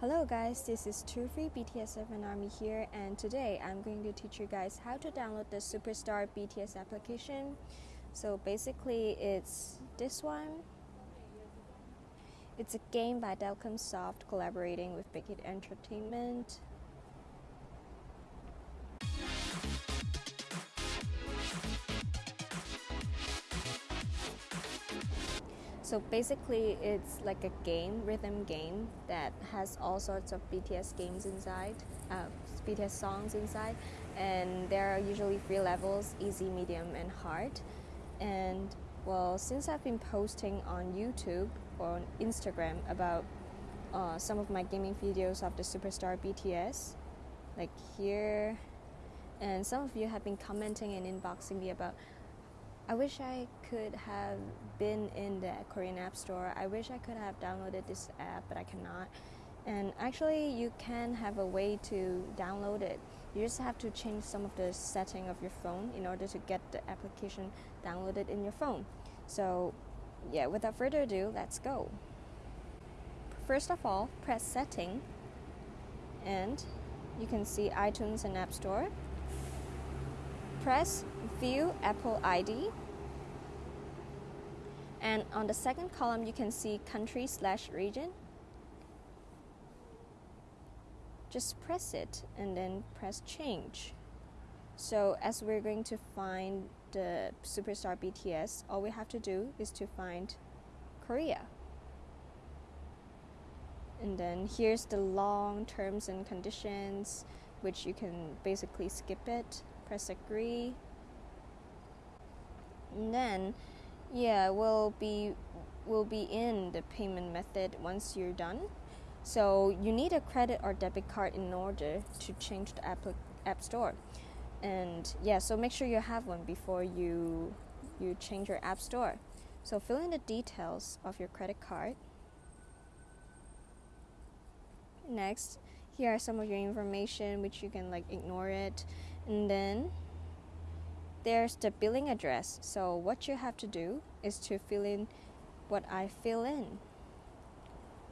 Hello guys, this is True Free BTS7 Army here and today I'm going to teach you guys how to download the Superstar BTS application. So basically it's this one. It's a game by Dalcomsoft collaborating with Big Hit Entertainment. So basically, it's like a game, rhythm game that has all sorts of BTS games inside, uh, BTS songs inside, and there are usually three levels: easy, medium, and hard. And well, since I've been posting on YouTube or on Instagram about uh, some of my gaming videos of the superstar BTS, like here, and some of you have been commenting and inboxing me about I wish I could have been in the Korean App Store. I wish I could have downloaded this app, but I cannot. And actually, you can have a way to download it. You just have to change some of the setting of your phone in order to get the application downloaded in your phone. So, yeah, without further ado, let's go. First of all, press setting and you can see iTunes and App Store. Press view Apple ID. And on the second column, you can see country slash region. Just press it and then press change. So as we're going to find the superstar BTS, all we have to do is to find Korea. And then here's the long terms and conditions, which you can basically skip it, press agree, and then yeah we'll be will be in the payment method once you're done. So you need a credit or debit card in order to change the app, app store. And yeah so make sure you have one before you you change your app store. So fill in the details of your credit card. Next here are some of your information which you can like ignore it and then there's the billing address. So what you have to do is to fill in what I fill in.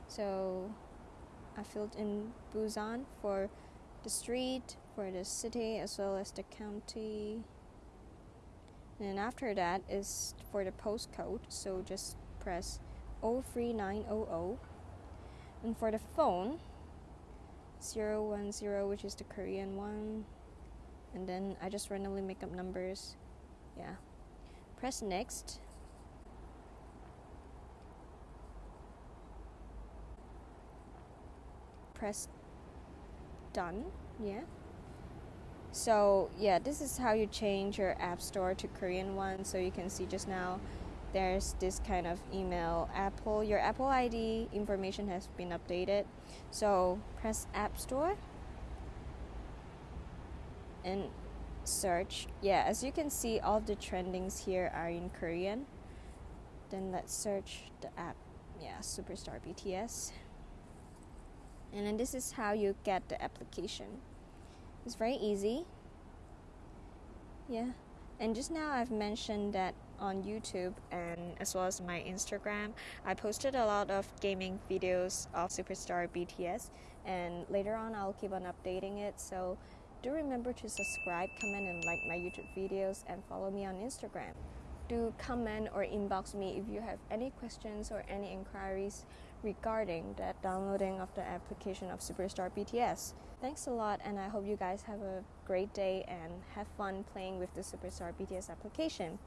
So I filled in Busan for the street, for the city, as well as the county. And after that is for the postcode. So just press 03900. And for the phone, 010, which is the Korean one and then I just randomly make up numbers. Yeah. Press next. Press done. Yeah. So, yeah, this is how you change your app store to Korean one. So you can see just now there's this kind of email Apple your Apple ID information has been updated. So, press App Store and search. Yeah as you can see all the trendings here are in korean. Then let's search the app. Yeah superstar bts and then this is how you get the application. It's very easy. Yeah. And just now i've mentioned that on youtube and as well as my instagram i posted a lot of gaming videos of superstar bts and later on i'll keep on updating it. So do remember to subscribe, comment, and like my YouTube videos and follow me on Instagram. Do comment or inbox me if you have any questions or any inquiries regarding the downloading of the application of Superstar BTS. Thanks a lot, and I hope you guys have a great day and have fun playing with the Superstar BTS application.